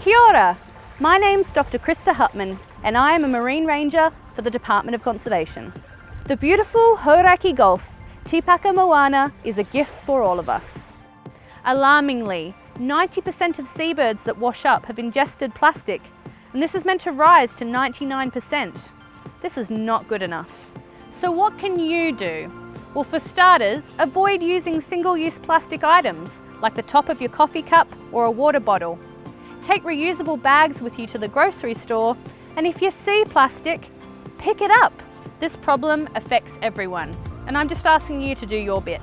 Kia ora. My name's Dr. Krista Hutman and I am a Marine Ranger for the Department of Conservation. The beautiful Hauraki Gulf, Tīkapa Moana, is a gift for all of us. Alarmingly, 90% of seabirds that wash up have ingested plastic and this is meant to rise to 99%. This is not good enough. So what can you do? Well, for starters, avoid using single-use plastic items like the top of your coffee cup or a water bottle. Take reusable bags with you to the grocery store and if you see plastic, pick it up. This problem affects everyone and I'm just asking you to do your bit.